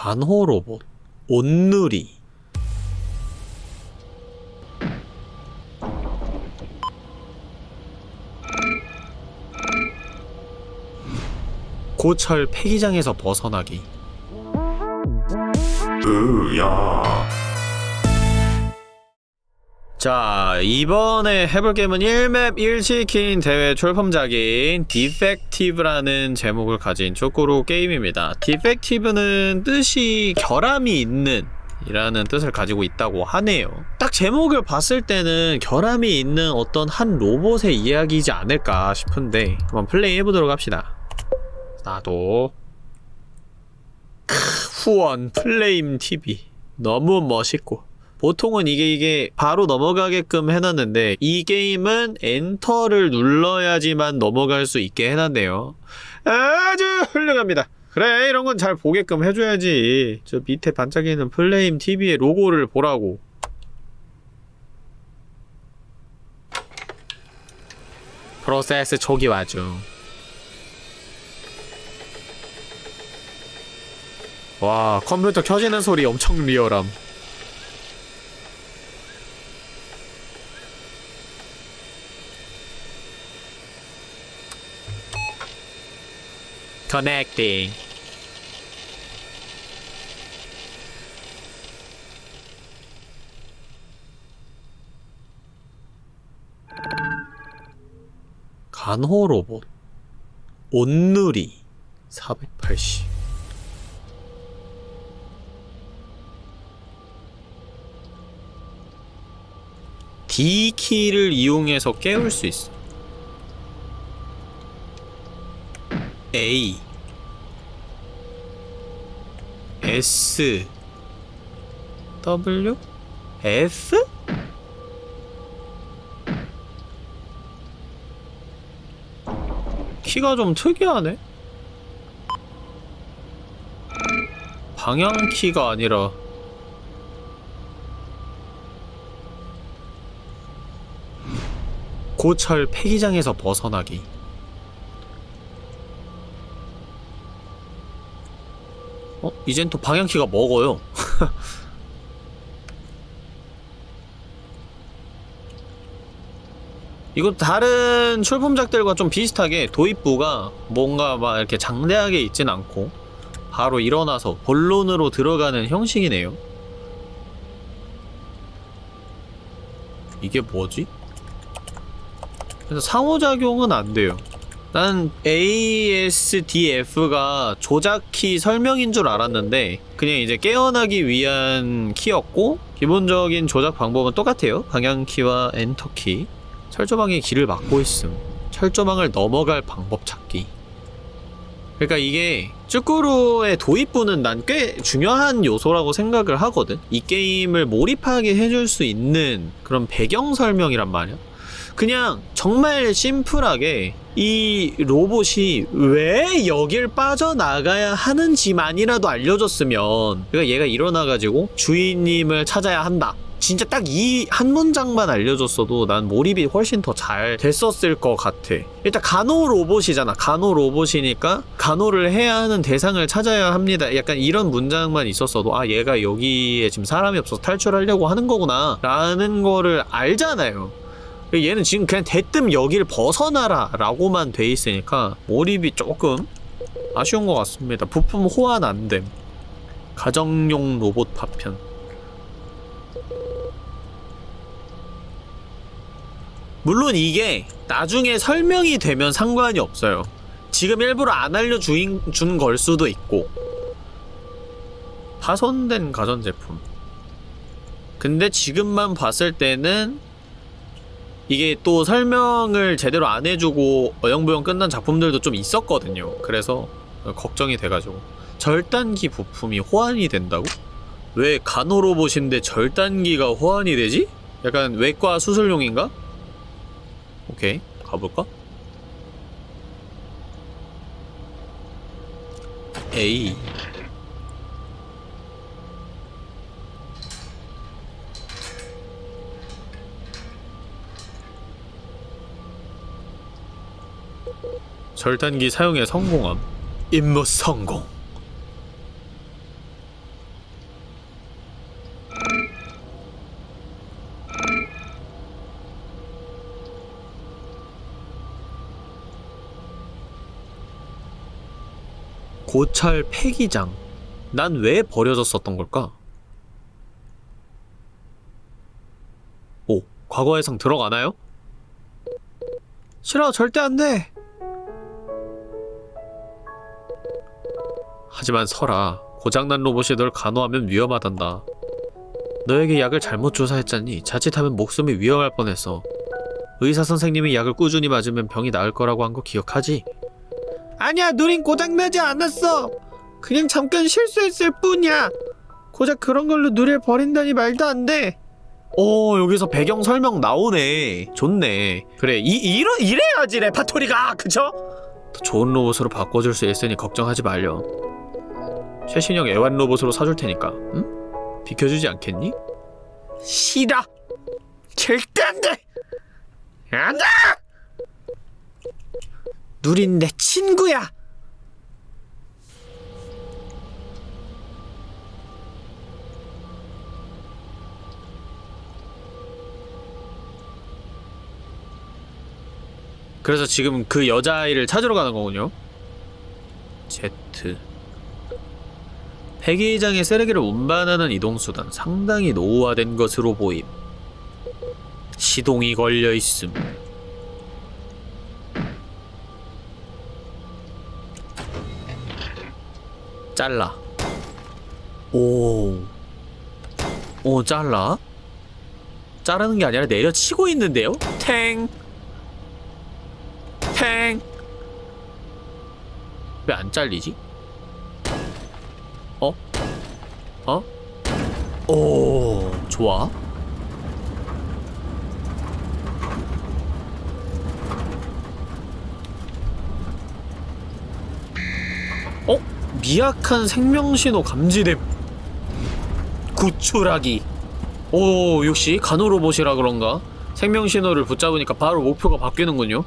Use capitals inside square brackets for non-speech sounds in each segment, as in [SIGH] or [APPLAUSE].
간호 로봇 온누리. 고철 폐기장에서 벗어나기. 으야 자 이번에 해볼 게임은 1맵 1치킨 대회 출품작인 디펙티브라는 제목을 가진 초코로 게임입니다. 디펙티브는 뜻이 결함이 있는 이라는 뜻을 가지고 있다고 하네요. 딱 제목을 봤을 때는 결함이 있는 어떤 한 로봇의 이야기이지 않을까 싶은데 한번 플레이 해보도록 합시다. 나도 크, 후원 플레임 TV 너무 멋있고 보통은 이게 이게 바로 넘어가게끔 해놨는데 이 게임은 엔터를 눌러야지만 넘어갈 수 있게 해놨네요. 아주 훌륭합니다. 그래 이런 건 잘 보게끔 해줘야지. 저 밑에 반짝이는 플레임 TV의 로고를 보라고. 프로세스 초기 와중. 와 컴퓨터 켜지는 소리 엄청 리얼함 Connecting. 간호 로봇. 온누리. 480 D키를 이용해서 깨울 수 있어. A S W F? 키가 좀 특이하네. 방향키가 아니라. 고철 폐기장에서 벗어나기 이젠 또 방향키가 먹어요. [LAUGHS] 이거 다른 출품작들과 좀 비슷하게 도입부가 뭔가 막 이렇게 장대하게 있진 않고 바로 일어나서 본론으로 들어가는 형식이네요. 이게 뭐지? 그래서 상호작용은 안 돼요 난 ASDF가 조작키 설명인 줄 알았는데 그냥 이제 깨어나기 위한 키였고 기본적인 조작 방법은 똑같아요. 방향키와 엔터키. 철조망의 길을 막고 있음. 철조망을 넘어갈 방법 찾기. 그러니까 이게 쭈꾸루의 도입부는 난 꽤 중요한 요소라고 생각을 하거든. 이 게임을 몰입하게 해줄 수 있는 그런 배경 설명이란 말이야 그냥 정말 심플하게 이 로봇이 왜 여길 빠져나가야 하는지만이라도 알려줬으면 그러니까 얘가 일어나가지고 주인님을 찾아야 한다. 진짜 딱 이 한 문장만 알려줬어도 난 몰입이 훨씬 더 잘 됐었을 것 같아. 일단 간호 로봇이잖아. 간호 로봇이니까 간호를 해야 하는 대상을 찾아야 합니다. 약간 이런 문장만 있었어도 아 얘가 여기에 지금 사람이 없어서 탈출하려고 하는 거구나 라는 거를 알잖아요 얘는 지금 그냥 대뜸 여길 벗어나라 라고만 돼 있으니까 몰입이 조금 아쉬운 것 같습니다. 부품 호환 안됨. 가정용 로봇 파편. 물론 이게 나중에 설명이 되면 상관이 없어요. 지금 일부러 안 알려준 걸 수도 있고. 파손된 가전제품. 근데 지금만 봤을 때는 이게 또 설명을 제대로 안 해주고 어영부영 끝난 작품들도 좀 있었거든요 그래서 걱정이 돼가지고 절단기 부품이 호환이 된다고? 왜 간호로봇인데 절단기가 호환이 되지? 약간 외과 수술용인가? 오케이 가볼까? 에이 절단기 사용에 성공함 임무 성공 고찰 폐기장 난 왜 버려졌었던 걸까? 오 과거 회상 들어가나요? 싫어 절대 안돼 하지만 설아, 고장난 로봇이 널 간호하면 위험하단다. 너에게 약을 잘못 조사했잖니 자칫하면 목숨이 위험할 뻔했어. 의사 선생님이 약을 꾸준히 맞으면 병이 나을 거라고 한 거 기억하지? 아니야, 누린 고장나지 않았어! 그냥 잠깐 실수했을 뿐이야! 고작 그런 걸로 누릴 버린다니 말도 안 돼! 오, 여기서 배경 설명 나오네. 좋네. 그래, 이, 이러, 이래야지, 레파토리가! 그쵸? 더 좋은 로봇으로 바꿔줄 수 있으니 걱정하지 말려. 최신형 애완 로봇으로 사줄 테니까, 응? 비켜주지 않겠니? 싫어! 절대 안 돼! 안 돼! 누린 내 친구야! 그래서 지금 그 여자아이를 찾으러 가는 거군요. Z. 폐기장의 쓰레기를 운반하는 이동수단 상당히 노후화된 것으로 보임. 시동이 걸려 있음. 잘라. 오. 오, 잘라? 자르는 게 아니라 내려치고 있는데요? 탱. 탱. 왜 안 잘리지? 어? 오, 좋아. 어? 미약한 생명신호 감지됨. 구출하기. 오, 역시 간호로봇이라 그런가? 생명신호를 붙잡으니까 바로 목표가 바뀌는군요.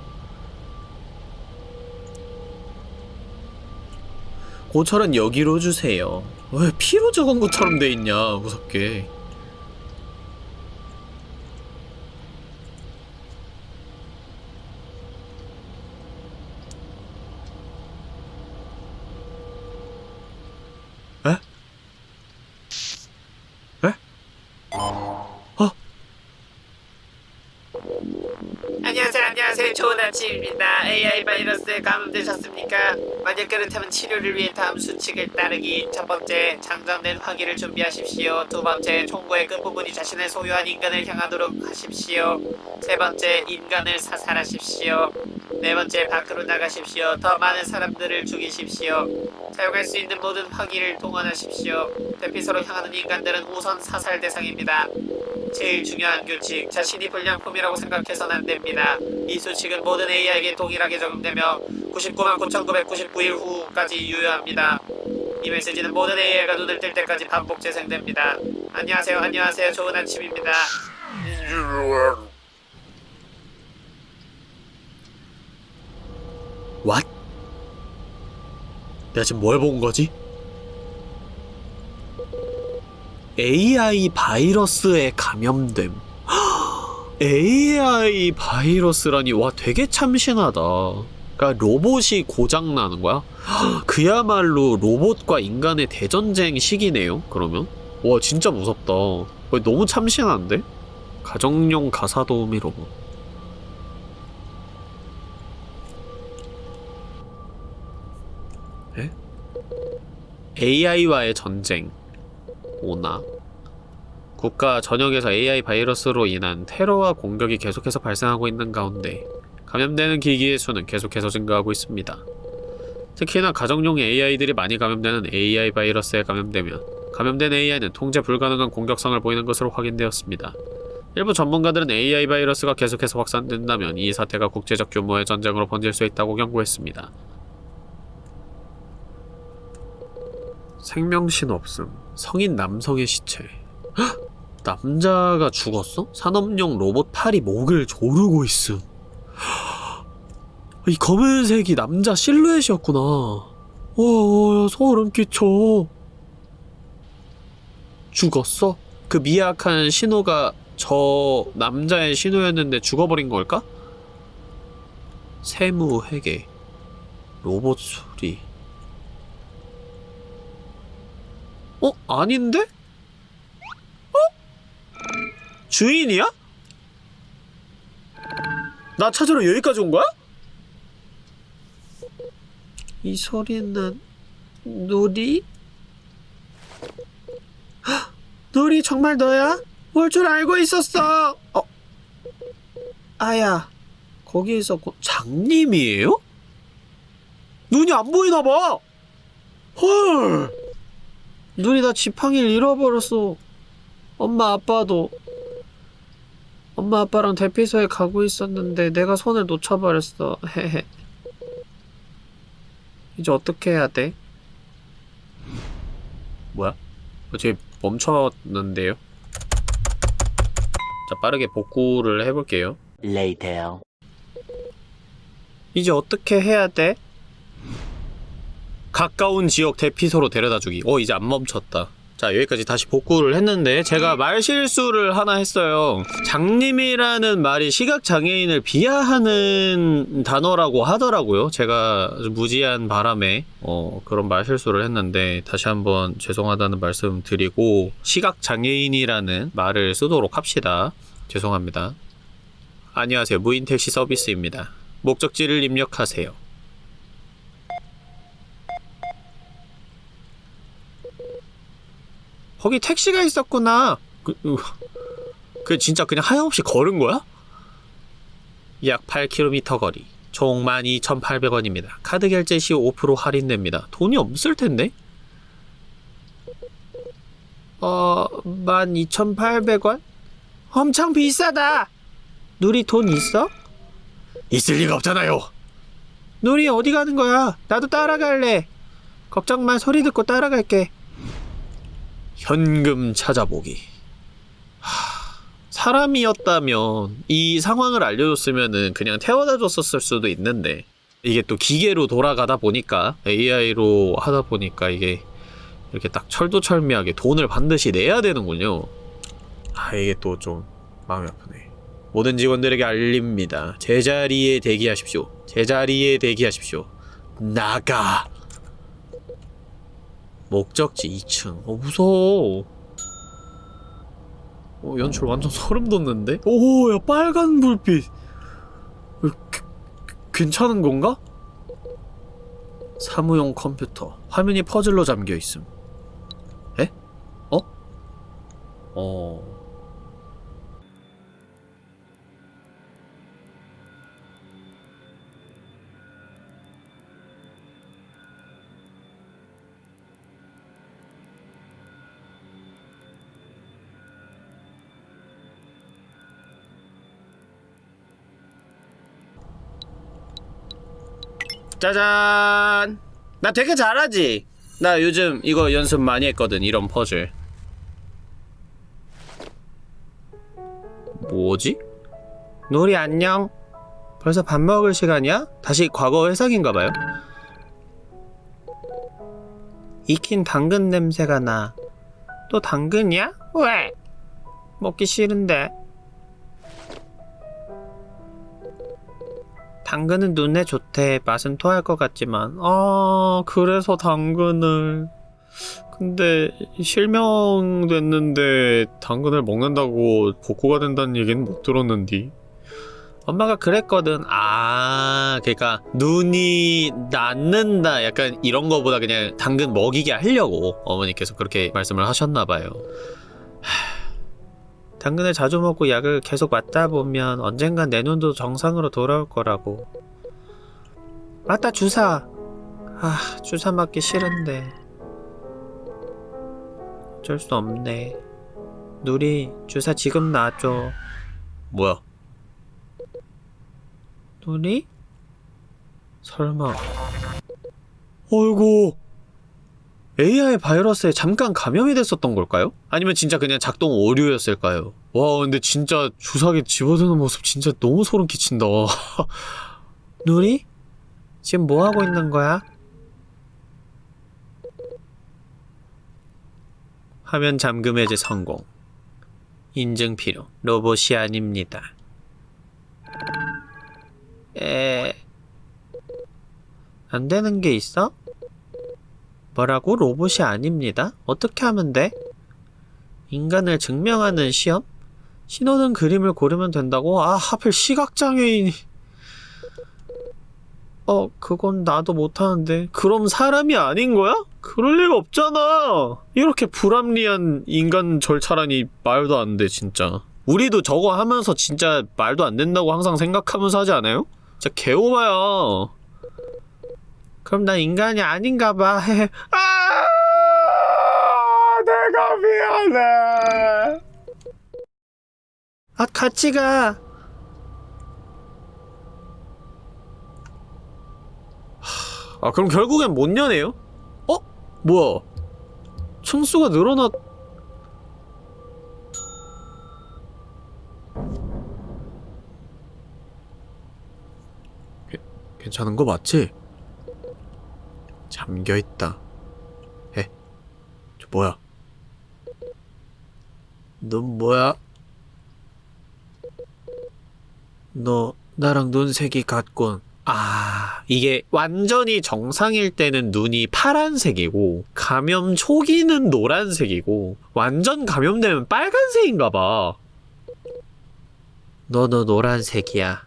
고철은 여기로 주세요. 왜 피로 적은 것처럼 돼 있냐, 무섭게. 감염되셨습니까? 만약 그렇다면 치료를 위해 다음 수칙을 따르기. 첫 번째, 장전된 화기를 준비하십시오. 두 번째, 총구의 끝부분이 자신의 소유한 인간을 향하도록 하십시오. 세 번째, 인간을 사살하십시오. 네 번째, 밖으로 나가십시오. 더 많은 사람들을 죽이십시오. 사용할 수 있는 모든 화기를 동원하십시오. 대피소로 향하는 인간들은 우선 사살 대상입니다. 제일 중요한 규칙, 자신이 불량품이라고 생각해서는 안 됩니다. 이 수칙은 모든 AI에게 동일하게 적용되며 99만 9,999일 후까지 유효합니다. 이 메시지는 모든 AI가 눈을 뜰 때까지 반복 재생됩니다. 안녕하세요, 안녕하세요. 좋은 아침입니다. What? 내가 지금 뭘 본 거지? AI 바이러스에 감염됨. [GASPS] AI 바이러스라니 와 되게 참신하다. 그러니까 로봇이 고장 나는 거야? [GASPS] 그야말로 로봇과 인간의 대전쟁 시기네요. 그러면 와 진짜 무섭다. 와, 너무 참신한데? 가정용 가사 도우미 로봇. AI와의 전쟁 오나 국가 전역에서 AI 바이러스로 인한 테러와 공격이 계속해서 발생하고 있는 가운데 감염되는 기기의 수는 계속해서 증가하고 있습니다. 특히나 가정용 AI들이 많이 감염되는 AI 바이러스에 감염되면 감염된 AI는 통제 불가능한 공격성을 보이는 것으로 확인되었습니다. 일부 전문가들은 AI 바이러스가 계속해서 확산된다면 이 사태가 국제적 규모의 전쟁으로 번질 수 있다고 경고했습니다. 생명신 없음. 성인 남성의 시체. 헉! 남자가 죽었어? 산업용 로봇 팔이 목을 조르고 있음. 헉! 이 검은색이 남자 실루엣이었구나. 와, 소름 끼쳐. 죽었어? 그 미약한 신호가 저 남자의 신호였는데 죽어버린 걸까? 세무 회계. 로봇 소리. 어? 아닌데? 어? 주인이야? 나 찾으러 여기까지 온 거야? 이 소리는 누리? 헉! 누리 정말 너야? 뭘줄 알고 있었어? 어? 아야, 거기 있었고 장님이에요? 눈이 안 보이나 봐. 헐. 눈이 다 지팡이를 잃어버렸어. 엄마 아빠도 엄마 아빠랑 대피소에 가고 있었는데 내가 손을 놓쳐버렸어. 헤헤. 이제 어떻게 해야 돼? 뭐야? 어제 멈췄는데요? 자, 빠르게 복구를 해볼게요. Later. 이제 어떻게 해야 돼? 가까운 지역 대피소로 데려다 주기. 어, 이제 안 멈췄다. 자, 여기까지 다시 복구를 했는데, 제가 말 실수를 하나 했어요. 장님이라는 말이 시각장애인을 비하하는 단어라고 하더라고요. 제가 무지한 바람에, 어, 그런 말 실수를 했는데, 다시 한번 죄송하다는 말씀 드리고, 시각장애인이라는 말을 쓰도록 합시다. 죄송합니다. 안녕하세요. 무인 택시 서비스입니다. 목적지를 입력하세요. 거기 택시가 있었구나. 그, 으, 그 진짜 그냥 하염없이 걸은 거야? 약 8km 거리. 총 12,800원입니다. 카드 결제 시 5% 할인됩니다. 돈이 없을 텐데? 어, 12,800원? 엄청 비싸다! 누리 돈 있어? 있을 리가 없잖아요. 누리 어디 가는 거야? 나도 따라갈래. 걱정 마, 소리 듣고 따라갈게. 현금 찾아보기. 하, 사람이었다면 이 상황을 알려줬으면은 그냥 태워다 줬었을 수도 있는데 이게 또 기계로 돌아가다 보니까 AI로 하다 보니까 이게 이렇게 딱 철두철미하게 돈을 반드시 내야 되는군요. 아 이게 또 좀 마음이 아프네. 모든 직원들에게 알립니다. 제자리에 대기하십시오. 제자리에 대기하십시오. 나가! 목적지 2층. 어, 무서워. 어, 연출 완전 소름 돋는데? 오, 야, 빨간 불빛. 어, 그, 그, 괜찮은 건가? 사무용 컴퓨터. 화면이 퍼즐로 잠겨 있음. 에? 어? 어. 짜잔! 나 되게 잘하지? 나 요즘 이거 연습 많이 했거든, 이런 퍼즐. 뭐지? 놀이 안녕? 벌써 밥 먹을 시간이야? 다시 과거 회상인가봐요? 익힌 당근 냄새가 나. 또 당근이야? 왜? 먹기 싫은데. 당근은 눈에 좋대. 맛은 토할 것 같지만. 아, 그래서 당근을. 근데 실명됐는데 당근을 먹는다고 복구가 된다는 얘기는 못 들었는디. 엄마가 그랬거든. 아, 그러니까 눈이 낫는다. 약간 이런 거보다 그냥 당근 먹이게 하려고 어머니께서 그렇게 말씀을 하셨나 봐요. 당근을 자주 먹고 약을 계속 맞다 보면 언젠간 내 눈도 정상으로 돌아올 거라고. 맞다, 주사. 아, 주사 맞기 싫은데. 어쩔 수 없네. 누리, 주사 지금 놔줘. 뭐야? 누리? 설마. 어이구. AI 바이러스에 잠깐 감염이 됐었던 걸까요? 아니면 진짜 그냥 작동 오류였을까요? 와 근데 진짜 주사기 집어드는 모습 진짜 너무 소름 끼친다 [LAUGHS] 누리? 지금 뭐하고 있는 거야? 화면 잠금 해제 성공 인증 필요 로봇이 아닙니다 에... 안 되는 게 있어? 뭐라고? 로봇이 아닙니다. 어떻게 하면 돼? 인간을 증명하는 시험? 신호등 그림을 고르면 된다고? 아, 하필 시각장애인이. 어, 그건 나도 못하는데. 그럼 사람이 아닌 거야? 그럴 리가 없잖아. 이렇게 불합리한 인간 절차라니 말도 안 돼, 진짜. 우리도 저거 하면서 진짜 말도 안 된다고 항상 생각하면서 하지 않아요? 진짜 개오바야. 그럼 난 인간이 아닌가 봐. [LAUGHS] 아! 내가 미안해. 아, 같이 가. 하, 아, 그럼 결국엔 못 여네요? 어? 뭐야? 층수가 늘어났... 괜- 괜찮은 거 맞지? 잠겨있다. 에? 저 뭐야? 넌 뭐야? 너 나랑 눈색이 같군. 아, 이게 완전히 정상일 때는 눈이 파란색이고, 감염 초기는 노란색이고, 완전 감염되면 빨간색인가 봐. 너도 노란색이야.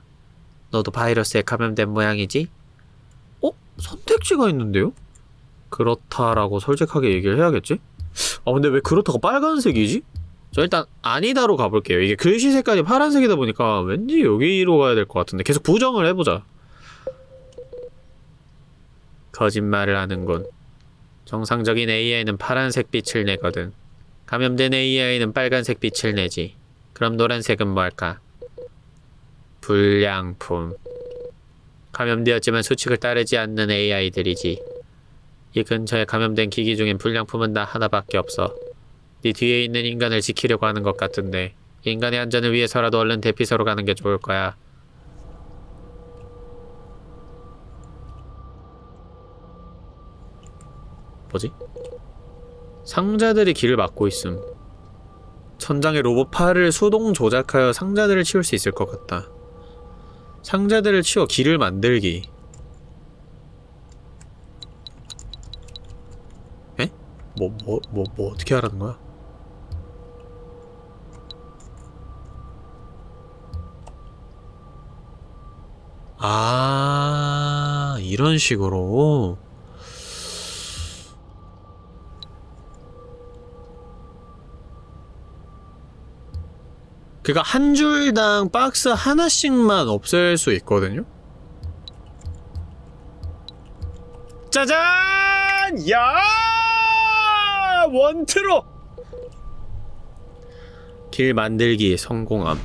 너도 바이러스에 감염된 모양이지? 어? 선택지가 있는데요? 그렇다라고 솔직하게 얘기를 해야겠지? 아, 근데 왜 그렇다고 빨간색이지? 저 일단 아니다로 가볼게요. 이게 글씨 색깔이 파란색이다 보니까 왠지 여기로 가야 될 것 같은데 계속 부정을 해보자. 거짓말을 하는군. 정상적인 AI는 파란색 빛을 내거든. 감염된 AI는 빨간색 빛을 내지. 그럼 노란색은 뭘까? 불량품. 감염되었지만 수칙을 따르지 않는 AI들이지. 이 근처에 감염된 기기 중엔 불량품은 나 하나밖에 없어. 네 뒤에 있는 인간을 지키려고 하는 것 같은데 인간의 안전을 위해서라도 얼른 대피소로 가는 게 좋을 거야. 뭐지? 상자들이 길을 막고 있음. 천장에 로봇 팔을 수동 조작하여 상자들을 치울 수 있을 것 같다. 상자들을 치워 길을 만들기. 뭐, 뭐, 뭐, 뭐, 어떻게 하라는 거야? 아, 이런 식으로. 그니까 한 줄당 박스 하나씩만 없앨 수 있거든요? 짜잔! 야! 원트로! 길 만들기 성공함.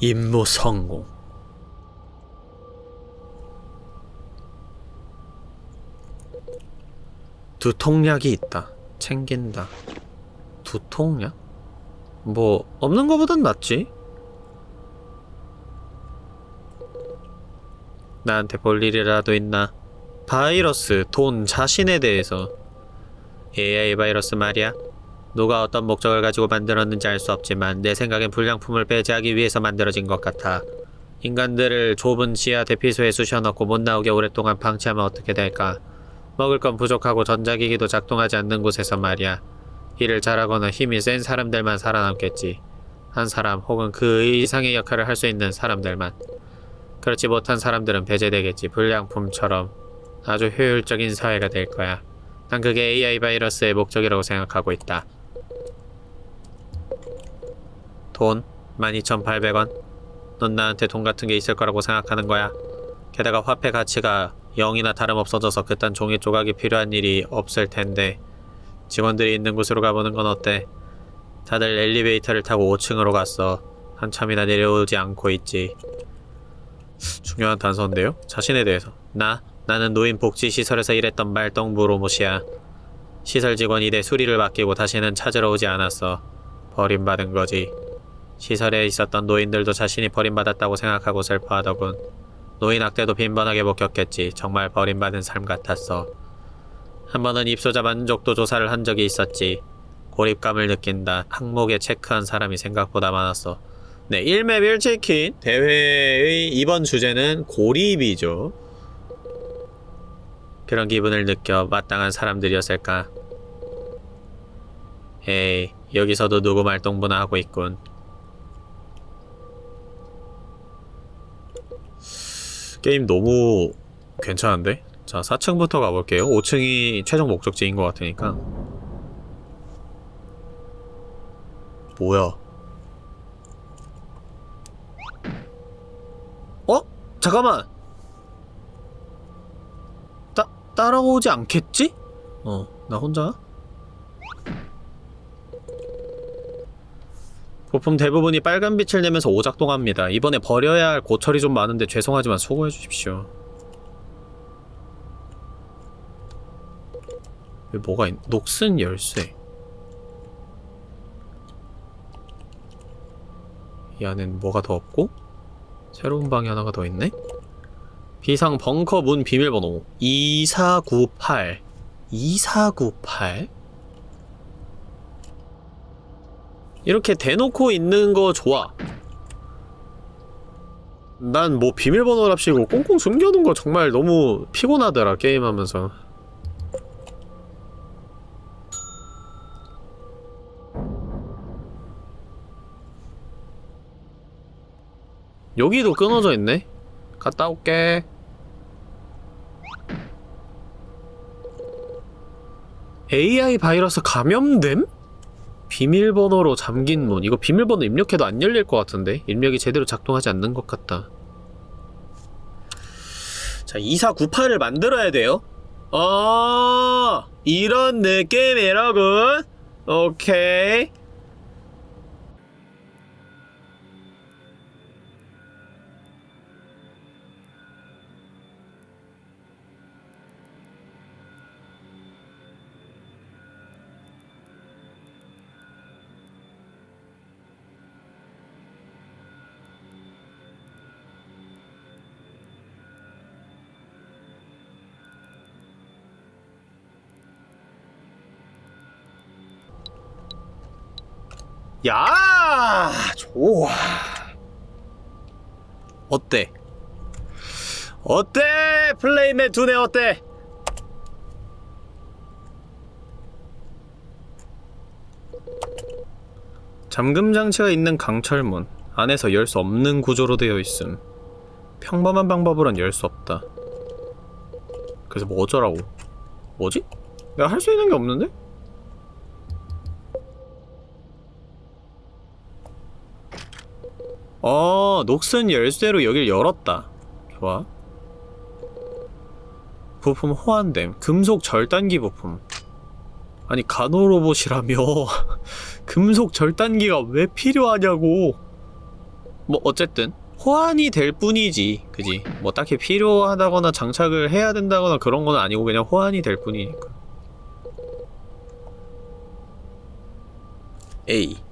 임무 성공. 두통약이 있다. 챙긴다. 두통약? 뭐 없는 거보단 낫지. 나한테 볼 일이라도 있나? 바이러스, 돈, 자신에 대해서 AI 바이러스 말이야. 누가 어떤 목적을 가지고 만들었는지 알 수 없지만 내 생각엔 불량품을 배제하기 위해서 만들어진 것 같아. 인간들을 좁은 지하 대피소에 쑤셔넣고 못 나오게 오랫동안 방치하면 어떻게 될까? 먹을 건 부족하고 전자기기도 작동하지 않는 곳에서 말이야. 일을 잘하거나 힘이 센 사람들만 살아남겠지. 한 사람 혹은 그 이상의 역할을 할 수 있는 사람들만. 그렇지 못한 사람들은 배제되겠지. 불량품처럼 아주 효율적인 사회가 될 거야. 난 그게 AI 바이러스의 목적이라고 생각하고 있다. 돈 12,800원. 넌 나한테 돈 같은 게 있을 거라고 생각하는 거야. 게다가 화폐 가치가 0이나 다름없어져서 그딴 종이 조각이 필요한 일이 없을 텐데 직원들이 있는 곳으로 가보는 건 어때? 다들 엘리베이터를 타고 5층으로 갔어. 한참이나 내려오지 않고 있지. 중요한 단서인데요? 자신에 대해서. 나? 나는 노인복지시설에서 일했던 말동무 로봇이야. 시설 직원이 내 수리를 맡기고 다시는 찾으러 오지 않았어. 버림받은 거지. 시설에 있었던 노인들도 자신이 버림받았다고 생각하고 슬퍼하더군. 노인 학대도 빈번하게 목격했지. 정말 버림받은 삶 같았어. 한 번은 입소자 만족도 조사를 한 적이 있었지. 고립감을 느낀다. 항목에 체크한 사람이 생각보다 많았어. 네, 1맵 1치킨 대회의 이번 주제는 고립이죠. 그런 기분을 느껴 마땅한 사람들이었을까? 에이, 여기서도 누구 말동무나 하고 있군. 게임 너무 괜찮은데? 자, 4층부터 가볼게요. 5층이 최종 목적지인 것 같으니까. 뭐야? 어? 잠깐만! 따, 따라오지 않겠지? 어, 나 혼자? 부품 대부분이 빨간 빛을 내면서 오작동합니다. 이번에 버려야 할 고철이 좀 많은데 죄송하지만 수고해 주십시오. 왜 뭐가 있... 녹슨 열쇠 이 안엔 뭐가 더 없고 새로운 방이 하나가 더 있네 비상 벙커 문 비밀번호 2498 2498 이렇게 대놓고 있는 거 좋아. 난 뭐 비밀번호랍시고 꽁꽁 숨겨놓은 거 정말 너무 피곤하더라 게임하면서. 여기도 끊어져 있네? 갔다 올게. AI 바이러스 감염됨? 비밀번호로 잠긴 문. 이거 비밀번호 입력해도 안 열릴 것 같은데? 입력이 제대로 작동하지 않는 것 같다. 자, 2498을 만들어야 돼요. 어, 이런 느낌이라군. 오케이. 야, 좋아. 어때? 어때? 플레이맨 두뇌 어때? 잠금 장치가 있는 강철문 안에서 열 수 없는 구조로 되어 있음. 평범한 방법으론 열 수 없다. 그래서 뭐 어쩌라고? 뭐지? 내가 할 수 있는 게 없는데? 어, 녹슨 열쇠로 여길 열었다. 좋아. 부품 호환됨. 금속 절단기 부품. 아니, 간호로봇이라며. [LAUGHS] 금속 절단기가 왜 필요하냐고. 뭐, 어쨌든. 호환이 될 뿐이지. 그지? 뭐, 딱히 필요하다거나 장착을 해야 된다거나 그런 건 아니고 그냥 호환이 될 뿐이니까. A.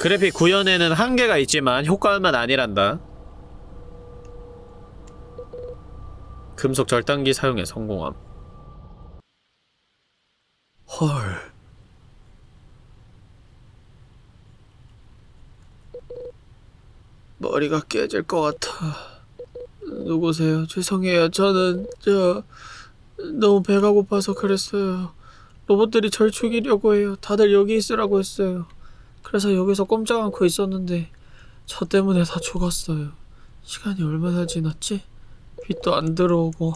그래픽 구현에는 한계가 있지만 효과만 아니란다. 금속 절단기 사용에 성공함. 헐. 머리가 깨질 것 같아. 누구세요? 죄송해요. 저는 저 너무 배가 고파서 그랬어요. 로봇들이 절 죽이려고 해요. 다들 여기 있으라고 했어요. 그래서 여기서 꼼짝 않고 있었는데 저 때문에 다 죽었어요. 시간이 얼마나 지났지? 빛도 안 들어오고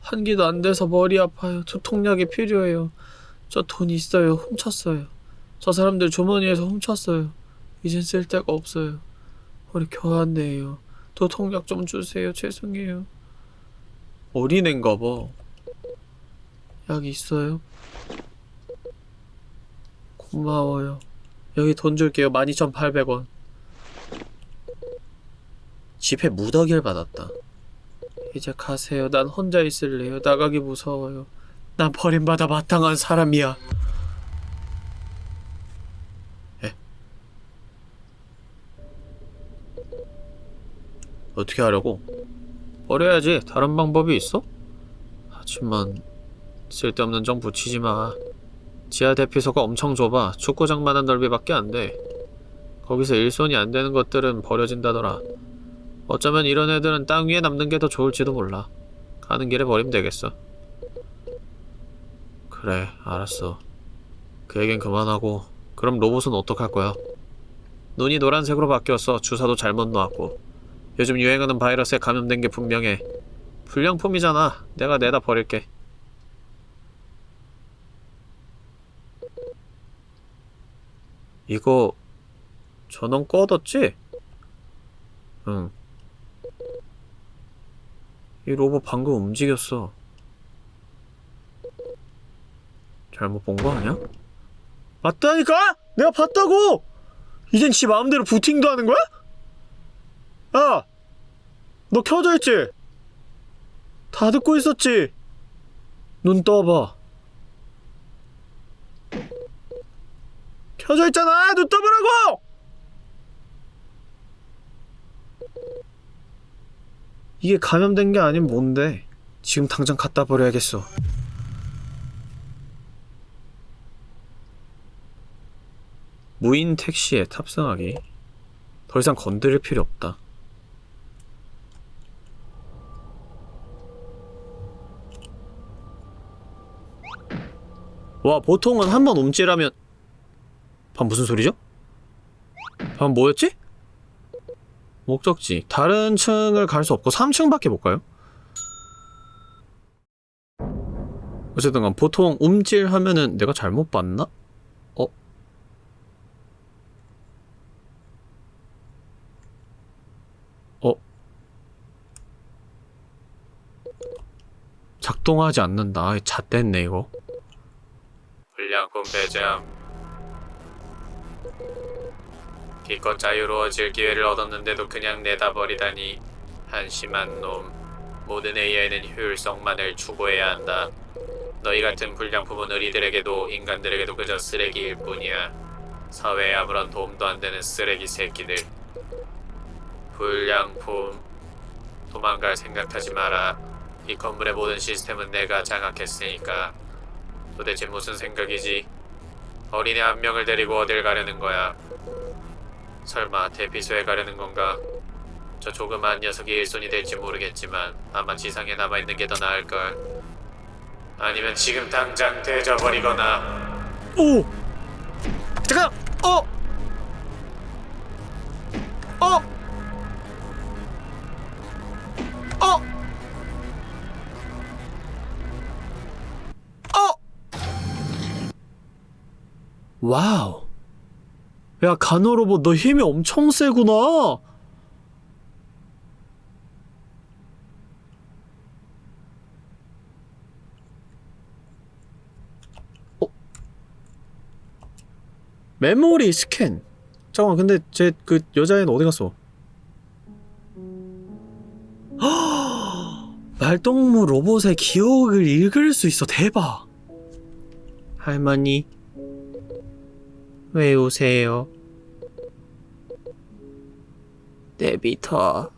환기도 안 돼서 머리 아파요. 두통약이 필요해요. 저 돈 있어요. 훔쳤어요. 저 사람들 주머니에서 훔쳤어요. 이젠 쓸 데가 없어요. 우리 교환네요. 두통약 좀 주세요. 죄송해요. 어린애인가 봐. 약 있어요? 고마워요. 여기 돈 줄게요. 12,800원. 집에 무더기를 받았다. 이제 가세요. 난 혼자 있을래요. 나가기 무서워요. 난 버림받아 마땅한 사람이야. 에? 어떻게 하려고? 버려야지. 다른 방법이 있어? 하지만 쓸데없는 정 붙이지 마. 지하 대피소가 엄청 좁아 축구장만한 넓이밖에 안 돼. 거기서 일손이 안 되는 것들은 버려진다더라. 어쩌면 이런 애들은 땅 위에 남는 게 더 좋을지도 몰라. 가는 길에 버리면 되겠어. 그래, 알았어. 그 얘긴 그만하고 그럼 로봇은 어떡할 거야? 눈이 노란색으로 바뀌었어. 주사도 잘못 놓았고. 요즘 유행하는 바이러스에 감염된 게 분명해. 불량품이잖아. 내가 내다 버릴게. 이거 전원 꺼뒀지? 응. 이 로봇 방금 움직였어. 잘못 본 거 아니야? 맞다니까? 내가 봤다고! 이젠 지 마음대로 부팅도 하는 거야? 야! 너 켜져 있지? 다 듣고 있었지? 눈 떠봐. 켜져 있잖아! 눈 떠보라고! 이게 감염된 게 아닌 뭔데? 지금 당장 갖다 버려야겠어. 무인 택시에 탑승하기. 더 이상 건드릴 필요 없다. 와, 보통은 한 번 움찔하면 방 무슨 소리죠? 방 뭐였지? 목적지. 다른 층을 갈 수 없고 3층밖에 못 가요? 어쨌든 간 보통 움찔하면은 내가 잘못 봤나? 어? 어? 작동하지 않는다. 잣됐네 이거. 불량품 배정. 기껏 자유로워질 기회를 얻었는데도 그냥 내다 버리다니 한심한 놈. 모든 AI는 효율성만을 추구해야 한다. 너희 같은 불량품은 의리들에게도 인간들에게도 그저 쓰레기일 뿐이야. 사회에 아무런 도움도 안 되는 쓰레기 새끼들. 불량품. 도망갈 생각하지 마라. 이 건물의 모든 시스템은 내가 장악했으니까. 도대체 무슨 생각이지? 어린애 한 명을 데리고 어딜 가려는 거야? 설마 대피소에 가려는 건가? 저 조그마한 녀석이 일손이 될지 모르겠지만 아마 지상에 남아있는 게 더 나을걸. 아니면 지금 당장 되져버리거나. 오! 잠깐! 어! 어! 어! 어! 와우. 야, 간호로봇 너 힘이 엄청 세구나. 어? 메모리 스캔. 잠깐만, 근데 제 그 여자애는 어디 갔어? [GASPS] 말동무 로봇의 기억을 읽을 수 있어. 대박. 할머니, 왜 오세요? 내비터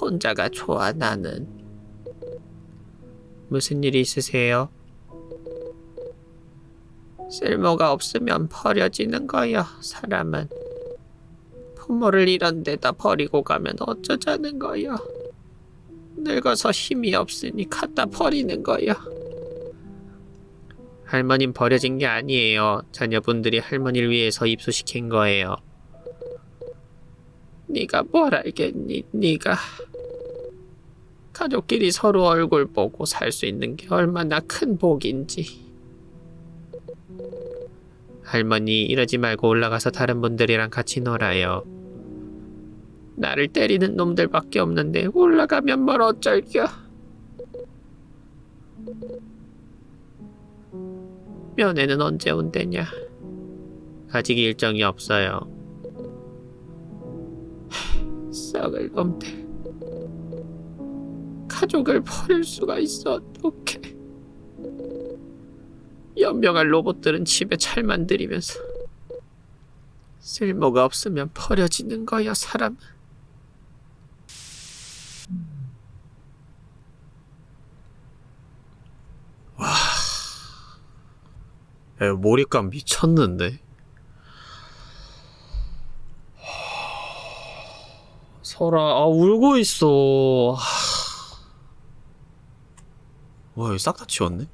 혼자가 좋아 나는 무슨 일 있으세요? 쓸모가 없으면 버려지는 거요 사람은 부모를 이런 데다 버리고 가면 어쩌자는 거요 늙어서 힘이 없으니 갖다 버리는 거요 할머님 버려진 게 아니에요. 자녀분들이 할머니를 위해서 입소시킨 거예요. 네가 뭘 알겠니? 네가 가족끼리 서로 얼굴 보고 살 수 있는 게 얼마나 큰 복인지. 할머니 이러지 말고 올라가서 다른 분들이랑 같이 놀아요. 나를 때리는 놈들밖에 없는데 올라가면 뭘 어쩔겨. 면회는 언제 온대냐? 아직 일정이 없어요. 하, 썩을 놈들. 가족을 버릴 수가 있어 어떡해. 연명한 로봇들은 집에 잘 만 들이면서 쓸모가 없으면 버려지는 거야 사람. 에, 몰입감 미쳤는데. 설아, 아, 울고 있어. 와, 여기 싹 다 치웠네?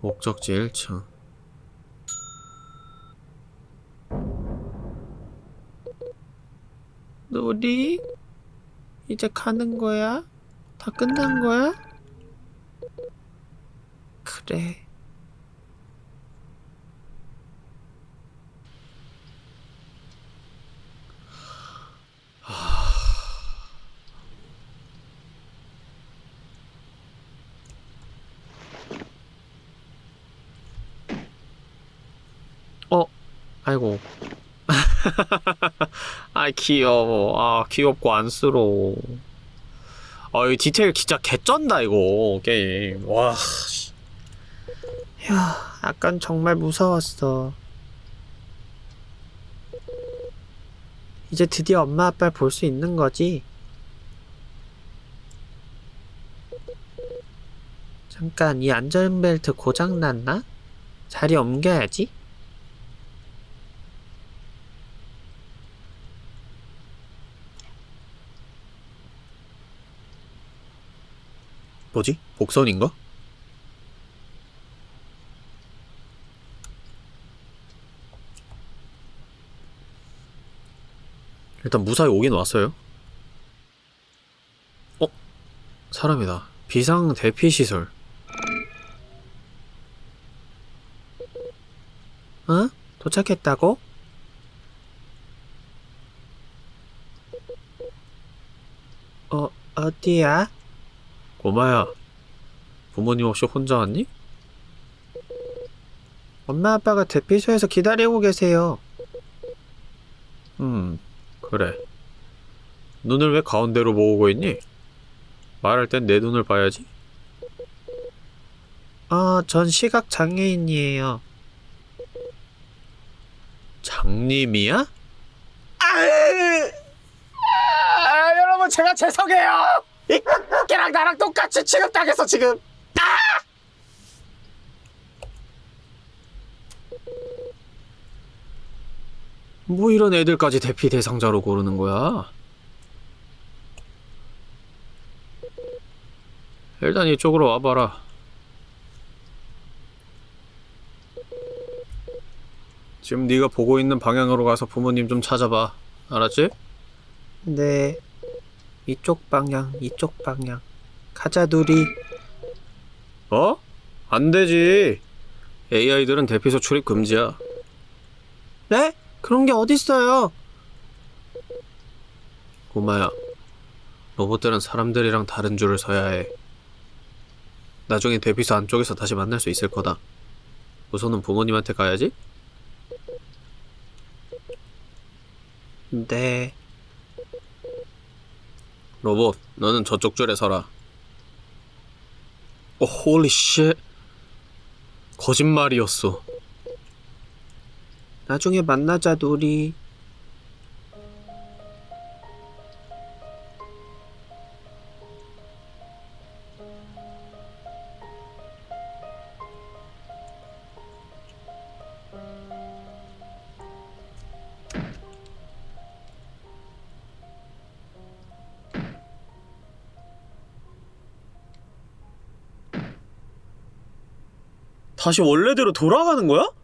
목적지 1층. 놀이? 이제 가는 거야? 다 끝난 거야? 그래. 어? 아이고. [LAUGHS] 아 귀여워. 아 귀엽고 안쓰러워. 아, 이 디테일 진짜 개쩐다, 이거, 게임. 와, 씨. 야, 약간 정말 무서웠어. 이제 드디어 엄마 아빠를 볼 수 있는 거지? 잠깐, 이 안전벨트 고장났나? 자리 옮겨야지. 뭐지? 복선인가? 일단 무사히 오긴 왔어요. 어? 사람이다. 비상 대피 시설. 어? 도착했다고? 어, 어디야? 고마야. 부모님 혹시 혼자 왔니? 엄마 아빠가 대피소에서 기다리고 계세요. 음, 그래. 눈을 왜 가운데로 모으고 있니? 말할 땐 내 눈을 봐야지. 아, 전 시각 장애인이에요. 장님이야? 아, 여러분 제가 죄송해요. 이 걔랑 나랑 똑같이 취급당했어 지금. 뭐 이런 애들까지 대피 대상자로 고르는 거야? 일단 이쪽으로 와봐라. 지금 네가 보고 있는 방향으로 가서 부모님 좀 찾아봐. 알았지? 네. 이쪽 방향, 이쪽 방향. 가자, 누리. 어? 안 되지. AI들은 대피소 출입 금지야. 네? 그런 게 어딨어요? 고마야. 로봇들은 사람들이랑 다른 줄을 서야 해. 나중에 대피소 안쪽에서 다시 만날 수 있을 거다. 우선은 부모님한테 가야지? 네. 로봇, 너는 저쪽 줄에 서라. 오, 홀리 쉣. 거짓말이었어. 나중에 만나자, 우리. 다시 원래대로 돌아가는 거야?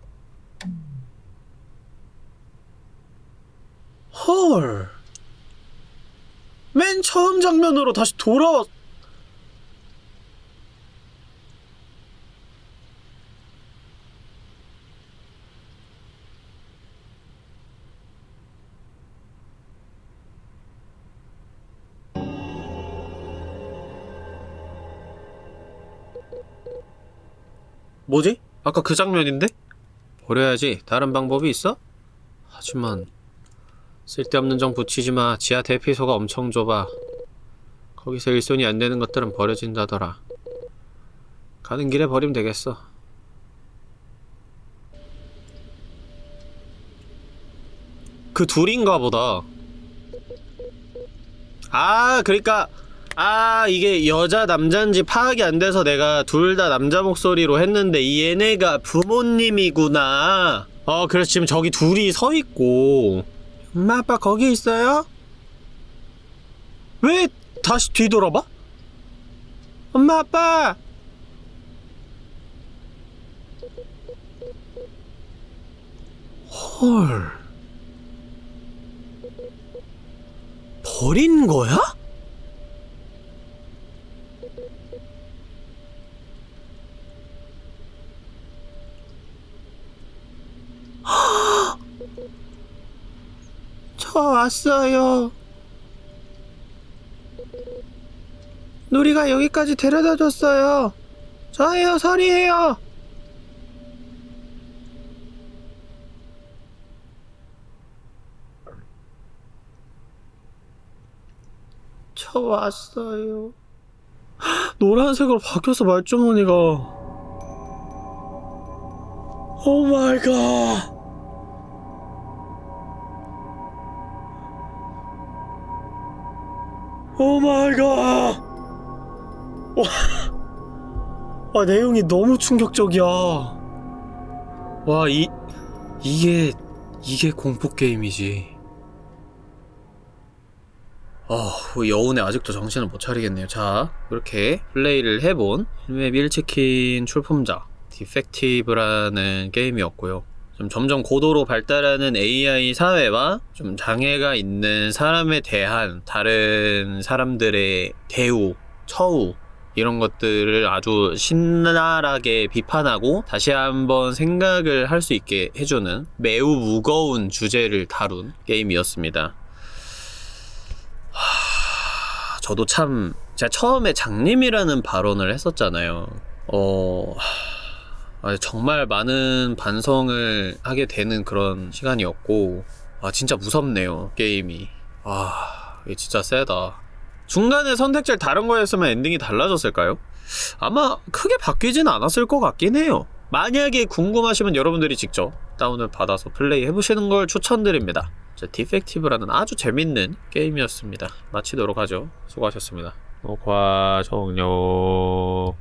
헐. 맨 처음 장면으로 다시 돌아왔. 뭐지? 아까 그 장면인데? 버려야지. 다른 방법이 있어? 하지만 쓸데없는 정 붙이지 마. 지하 대피소가 엄청 좁아. 거기서 일손이 안 되는 것들은 버려진다더라. 가는 길에 버리면 되겠어. 그 둘인가 보다. 아, 그러니까 아 이게 여자 남자인지 파악이 안 돼서 내가 둘 다 남자 목소리로 했는데 이 얘네가 부모님이구나 어 그래서 지금 저기 둘이 서 있고 엄마 아빠 거기 있어요? 왜 다시 뒤돌아봐? 엄마 아빠 헐 버린 거야? 저 왔어요. 누리가 여기까지 데려다 줬어요. 저예요, 설이에요. 저 왔어요. 노란색으로 바뀌어서 말주머니가. Oh my god. Oh my god. 와. 아, 내용이 너무 충격적이야. 와, 이 이게 이게 공포 게임이지. 어, 여운에 아직도 정신을 못 차리겠네요. 자, 이렇게 플레이를 해본 힐맵 1치킨 출품작 Defective라는 게임이었고요. 좀 점점 고도로 발달하는 AI 사회와 좀 장애가 있는 사람에 대한 다른 사람들의 대우, 처우 이런 것들을 아주 신랄하게 비판하고 다시 한번 생각을 할 수 있게 해주는 매우 무거운 주제를 다룬 게임이었습니다. 하, 저도 참 제가 처음에 장님이라는 발언을 했었잖아요. 어 아, 정말 많은 반성을 하게 되는 그런 시간이었고 아 진짜 무섭네요 게임이. 아 이게 진짜 세다. 중간에 선택지를 다른 거였으면 엔딩이 달라졌을까요? 아마 크게 바뀌진 않았을 것 같긴 해요. 만약에 궁금하시면 여러분들이 직접 다운을 받아서 플레이 해보시는 걸 추천드립니다. 자, 디펙티브라는 아주 재밌는 게임이었습니다. 마치도록 하죠. 수고하셨습니다. 녹화 종료